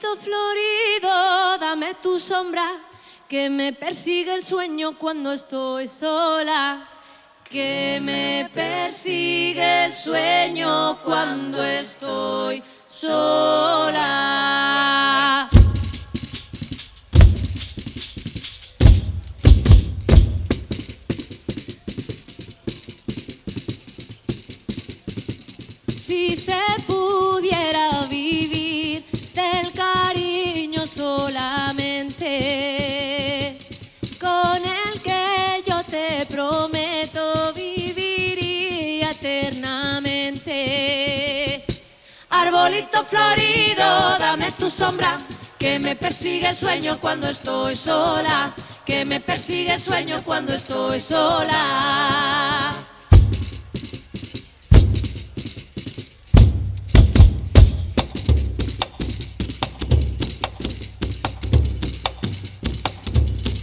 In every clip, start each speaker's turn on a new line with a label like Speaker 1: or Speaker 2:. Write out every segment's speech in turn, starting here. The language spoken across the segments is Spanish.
Speaker 1: Florido, dame tu sombra, que me persigue el sueño cuando estoy sola. Que me persigue el sueño cuando estoy sola. Si se arbolito florido, dame tu sombra, que me persigue el sueño cuando estoy sola, que me persigue el sueño cuando estoy sola.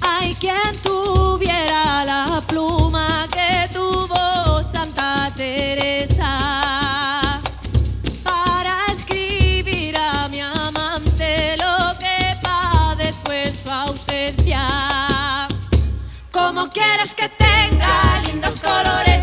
Speaker 1: Hay quien tuviera como quieres que tenga lindos colores.